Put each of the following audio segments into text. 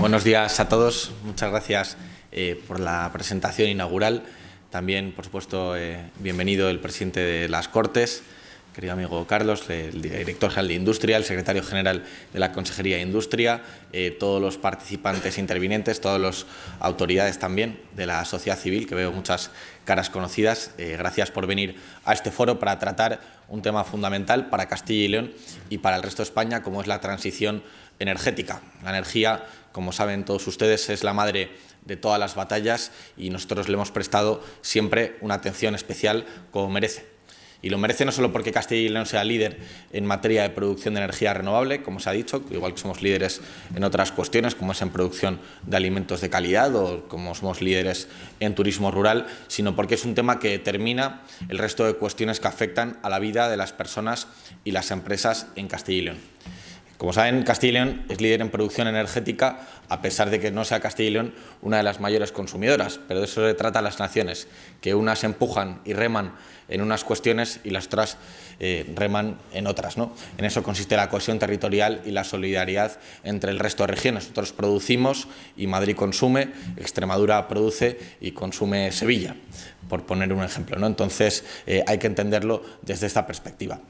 Buenos días a todos. Muchas gracias eh, por la presentación inaugural. También, por supuesto, eh, bienvenido el presidente de las Cortes, querido amigo Carlos, el director general de Industria, el secretario general de la Consejería de Industria, eh, todos los participantes intervinientes, todas las autoridades también de la sociedad civil, que veo muchas caras conocidas. gracias por venir a este foro para tratar un tema fundamental para Castilla y León y para el resto de España, como es la transición energética. La energía como saben todos ustedes, es la madre de todas las batallas y nosotros le hemos prestado siempre una atención especial como merece. Y lo merece no solo porque Castilla y León sea líder en materia de producción de energía renovable, como se ha dicho, igual que somos líderes en otras cuestiones, como es en producción de alimentos de calidad o como somos líderes en turismo rural, sino porque es un tema que determina el resto de cuestiones que afectan a la vida de las personas y las empresas en Castilla y León. Como saben, Castilla y León es líder en producción energética, a pesar de que no sea Castilla y León una de las mayores consumidoras, pero de eso se trata a las naciones, que unas empujan y reman en unas cuestiones y las otras eh, reman en otras. ¿no? En eso consiste la cohesión territorial y la solidaridad entre el resto de regiones. Nosotros producimos y Madrid consume, Extremadura produce y consume Sevilla, por poner un ejemplo. ¿no? Entonces eh, hay que entenderlo desde esta perspectiva.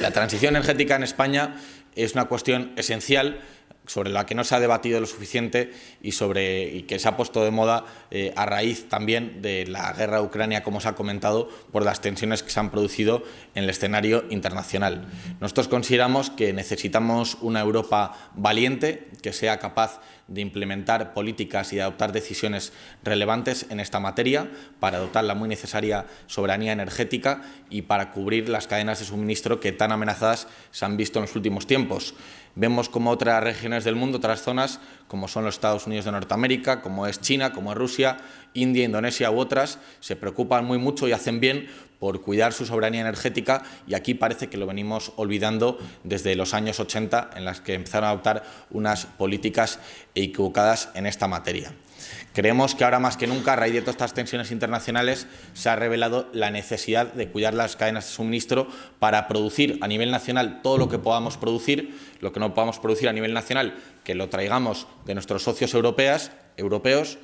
La transición energética en España es una cuestión esencial sobre la que no se ha debatido lo suficiente y, sobre, y que se ha puesto de moda eh, a raíz también de la guerra de Ucrania, como se ha comentado, por las tensiones que se han producido en el escenario internacional. Nosotros consideramos que necesitamos una Europa valiente, que sea capaz de implementar políticas y de adoptar decisiones relevantes en esta materia para dotar la muy necesaria soberanía energética y para cubrir las cadenas de suministro que tan amenazadas se han visto en los últimos tiempos. Vemos como otras regiones del mundo, otras zonas, como son los Estados Unidos de Norteamérica, como es China, como es Rusia, India, Indonesia u otras, se preocupan muy mucho y hacen bien por cuidar su soberanía energética y aquí parece que lo venimos olvidando desde los años 80 en las que empezaron a adoptar unas políticas equivocadas en esta materia. Creemos que ahora más que nunca, a raíz de todas estas tensiones internacionales, se ha revelado la necesidad de cuidar las cadenas de suministro para producir a nivel nacional todo lo que podamos producir, lo que no podamos producir a nivel nacional, que lo traigamos de nuestros socios europeos, europeos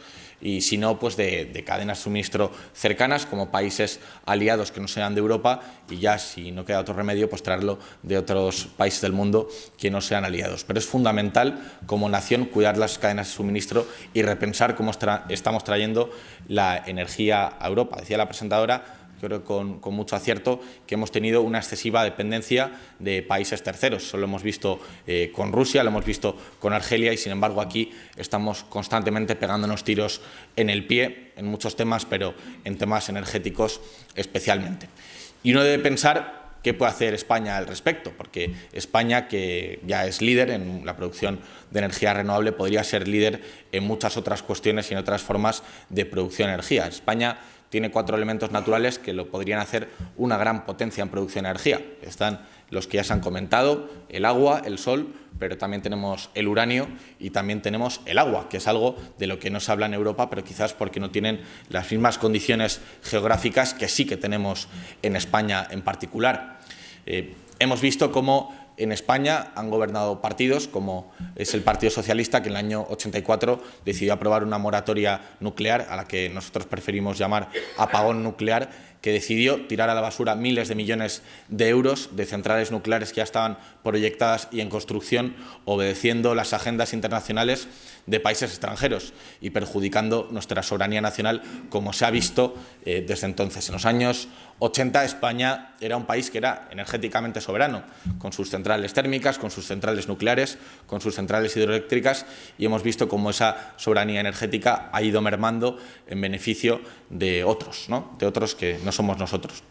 y si no, pues de, cadenas de suministro cercanas, como países aliados que no sean de Europa, y ya si no queda otro remedio, pues traerlo de otros países del mundo que no sean aliados. Pero es fundamental, como nación, cuidar las cadenas de suministro y repensar cómo estamos trayendo la energía a Europa. Decía la presentadora, creo con, con, mucho acierto, que hemos tenido una excesiva dependencia de países terceros. Eso lo hemos visto eh, con Rusia, lo hemos visto con Argelia y, sin embargo, aquí estamos constantemente pegándonos tiros en el pie en muchos temas, pero en temas energéticos especialmente. Y uno debe pensar ¿Qué puede hacer España al respecto? Porque España, que ya es líder en la producción de energía renovable, podría ser líder en muchas otras cuestiones y en otras formas de producción de energía. España tiene cuatro elementos naturales que lo podrían hacer una gran potencia en producción de energía. Están los que ya se han comentado, el agua, el sol, pero también tenemos el uranio y también tenemos el agua, que es algo de lo que no se habla en Europa, pero quizás porque no tienen las mismas condiciones geográficas que sí que tenemos en España en particular. Eh, hemos visto cómo en España han gobernado partidos como es el Partido Socialista que en el año 84 decidió aprobar una moratoria nuclear a la que nosotros preferimos llamar apagón nuclear que decidió tirar a la basura miles de millones de euros de centrales nucleares que ya estaban proyectadas y en construcción, obedeciendo las agendas internacionales de países extranjeros y perjudicando nuestra soberanía nacional, como se ha visto eh, desde entonces. En los años 80 España era un país que era energéticamente soberano, con sus centrales térmicas, con sus centrales nucleares, con sus centrales hidroeléctricas y hemos visto cómo esa soberanía energética ha ido mermando en beneficio de otros, ¿no? de otros que no somos nosotros.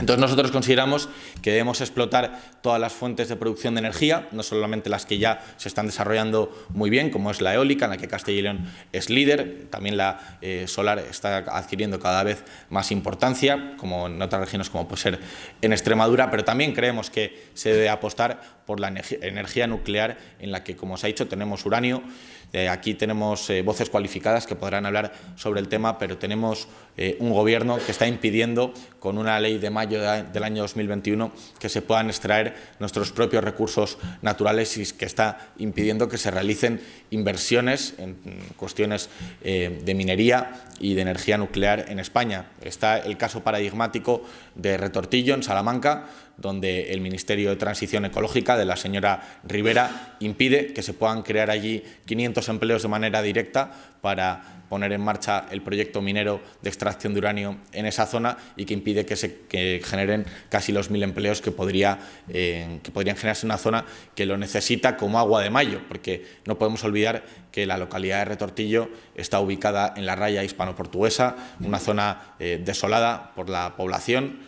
Entonces nosotros consideramos que debemos explotar todas las fuentes de producción de energía, no solamente las que ya se están desarrollando muy bien, como es la eólica, en la que Castilla y León es líder, también la eh, solar está adquiriendo cada vez más importancia, como en otras regiones como puede ser en Extremadura, pero también creemos que se debe apostar por la energía nuclear, en la que, como se ha dicho, tenemos uranio, Eh, aquí tenemos eh, voces cualificadas que podrán hablar sobre el tema, pero tenemos eh, un gobierno que está impidiendo, con una ley de mayo del año 2021, que se puedan extraer nuestros propios recursos naturales y que está impidiendo que se realicen inversiones en cuestiones de minería y de energía nuclear en España. Está el caso paradigmático de Retortillo, en Salamanca, donde el Ministerio de Transición Ecológica de la señora Rivera impide que se puedan crear allí 500 empleos de manera directa para poner en marcha el proyecto minero de extracción de uranio en esa zona y que impide que se generen casi los mil empleos que, podría, eh, que podrían generarse en una zona que lo necesita como agua de mayo, porque no podemos olvidar que la localidad de Retortillo está ubicada en la raya hispano-portuguesa, una zona eh, desolada por la población,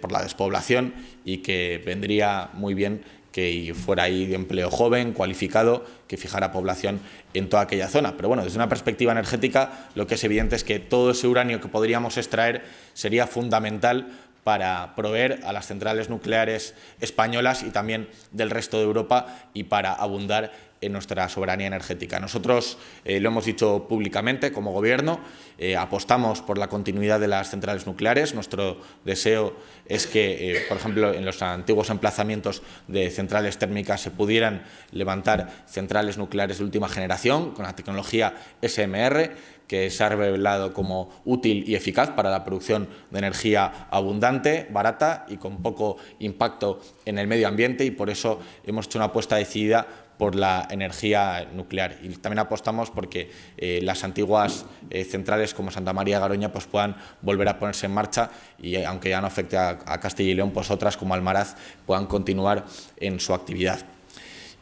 por la despoblación y que vendría muy bien que fuera ahí empleo joven, cualificado, que fijara población en toda aquella zona. Pero bueno, desde una perspectiva energética, lo que es evidente es que todo ese uranio que podríamos extraer sería fundamental para proveer a las centrales nucleares españolas y también del resto de Europa y para abundar en nuestra soberanía energética. Nosotros eh, lo hemos dicho públicamente como Gobierno, eh, apostamos por la continuidad de las centrales nucleares. Nuestro deseo es que, eh, por ejemplo, en los antiguos emplazamientos de centrales térmicas se pudieran levantar centrales nucleares de última generación con la tecnología SMR, que se ha revelado como útil y eficaz para la producción de energía abundante, barata y con poco impacto en el medio ambiente y por eso hemos hecho una apuesta decidida por la energía nuclear. Y también apostamos porque eh, las antiguas eh, centrales como Santa María Garoña pues, puedan volver a ponerse en marcha y eh, aunque ya no afecte a, a Castilla y León, pues otras como Almaraz puedan continuar en su actividad.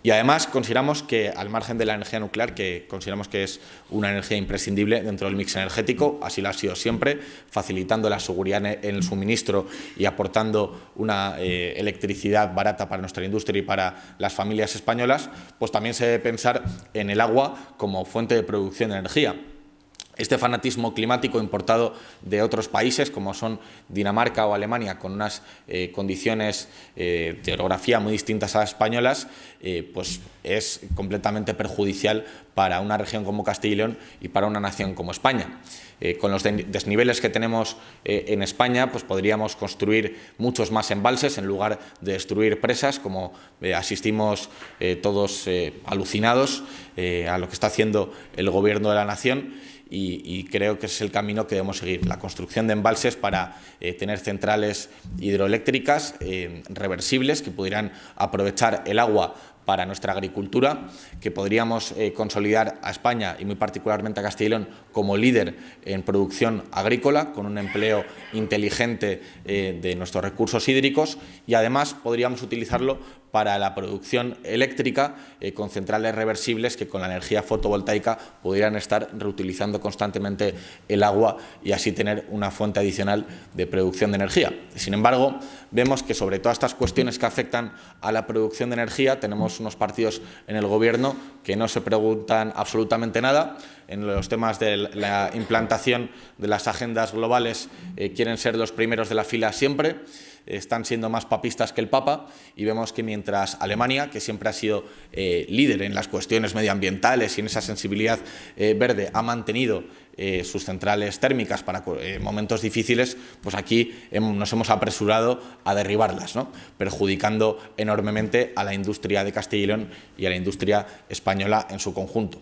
Y además consideramos que, al margen de la energía nuclear, que consideramos que es una energía imprescindible dentro del mix energético, así lo ha sido siempre, facilitando la seguridad en el suministro y aportando una eh, electricidad barata para nuestra industria y para las familias españolas, pues también se debe pensar en el agua como fuente de producción de energía. Este fanatismo climático importado de otros países como son Dinamarca o Alemania con unas eh, condiciones eh, de orografía muy distintas a las españolas eh, pues es completamente perjudicial para una región como Castilla y León y para una nación como España. con los desniveles que tenemos en España pues podríamos construir muchos más embalses en lugar de destruir presas como asistimos todos alucinados a lo que está haciendo el Gobierno de la Nación y, creo que es el camino que debemos seguir, la construcción de embalses para eh, tener centrales hidroeléctricas eh, reversibles que pudieran aprovechar el agua para nuestra agricultura, que podríamos eh, consolidar a España y muy particularmente a Castilla y León como líder en producción agrícola, con un empleo inteligente de nuestros recursos hídricos y además podríamos utilizarlo para la producción eléctrica eh, con centrales reversibles que con la energía fotovoltaica pudieran estar reutilizando constantemente el agua y así tener una fuente adicional de producción de energía. Sin embargo, vemos que sobre todas estas cuestiones que afectan a la producción de energía tenemos unos partidos en el Gobierno que no se preguntan absolutamente nada. En los temas de la implantación de las agendas globales eh, quieren ser los primeros de la fila siempre están siendo más papistas que el Papa y vemos que mientras Alemania, que siempre ha sido eh, líder en las cuestiones medioambientales y en esa sensibilidad eh, verde, ha mantenido eh, sus centrales térmicas para momentos difíciles, pues aquí nos hemos apresurado a derribarlas, ¿no? perjudicando enormemente a la industria de Castilla y León y a la industria española en su conjunto.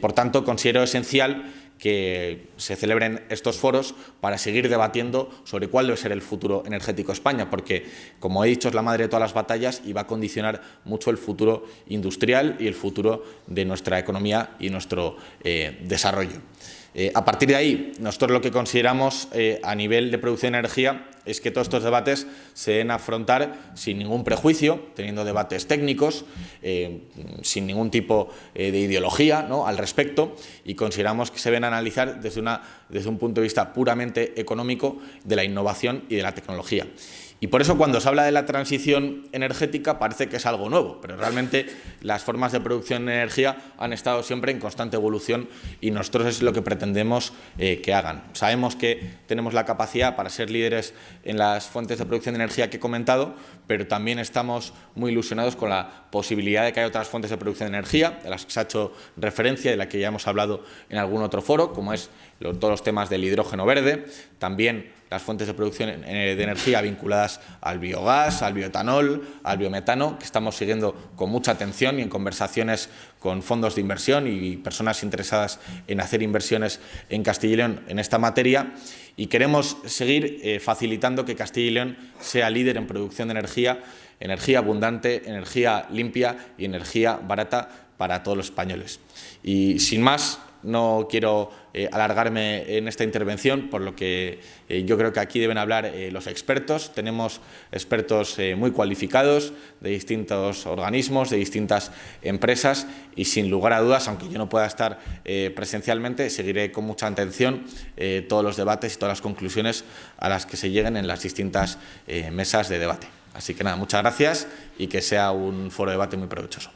por tanto, considero esencial que se celebren estos foros para seguir debatiendo sobre cuál debe ser el futuro energético de España, porque, como he dicho, es la madre de todas las batallas y va a condicionar mucho el futuro industrial y el futuro de nuestra economía y nuestro eh, desarrollo. Eh, a partir de ahí, nosotros lo que consideramos eh, a nivel de producción de energía es que todos estos debates se deben afrontar sin ningún prejuicio, teniendo debates técnicos, eh, sin ningún tipo de ideología ¿no? al respecto y consideramos que se deben analizar desde, una, desde un punto de vista puramente económico de la innovación y de la tecnología. Y por eso cuando se habla de la transición energética parece que es algo nuevo, pero realmente las formas de producción de energía han estado siempre en constante evolución y nosotros es lo que pretendemos eh, que hagan. Sabemos que tenemos la capacidad para ser líderes en las fuentes de producción de energía que he comentado, pero también estamos muy ilusionados con la posibilidad de que haya otras fuentes de producción de energía, de las que se ha hecho referencia, de las que ya hemos hablado en algún otro foro, como es todos los temas del hidrógeno verde, también las fuentes de producción de energía vinculadas al biogás, al bioetanol, al biometano, que estamos siguiendo con mucha atención y en conversaciones con fondos de inversión y personas interesadas en hacer inversiones en Castilla y León en esta materia. Y queremos seguir eh, facilitando que Castilla y León sea líder en producción de energía, energía abundante, energía limpia y energía barata para todos los españoles. Y sin más, no quiero eh, alargarme en esta intervención, por lo que eh, yo creo que aquí deben hablar eh, los expertos. Tenemos expertos muy cualificados de distintos organismos, de distintas empresas y sin lugar a dudas, aunque yo no pueda estar presencialmente, seguiré con mucha atención todos los debates y todas las conclusiones a las que se lleguen en las distintas mesas de debate. Así que nada, muchas gracias y que sea un foro de debate muy provechoso.